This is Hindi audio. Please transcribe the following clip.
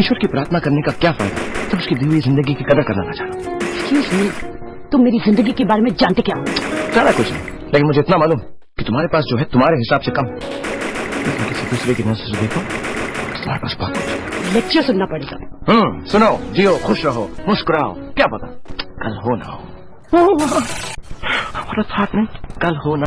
ईश्वर की प्रार्थना करने का क्या फ़ायदा? जब उसकी दी हुई ज़िंदगी की कदर करना ना एक्सक्यूज मी तुम मेरी ज़िंदगी के बारे में जानते क्या हो? सारा कुछ नहीं लेकिन मुझे इतना मालूम कि तुम्हारे पास जो है तुम्हारे हिसाब से कम। लेकिन किसी दूसरे की नज़र से देखो तुम्हारे पास बहुत कुछ लेक्चर सुनना पड़ेगा। हम्म सुनो जियो खुश रहो मुस्कुराओ क्या पता कल हो ना हो। साथ कल हो ना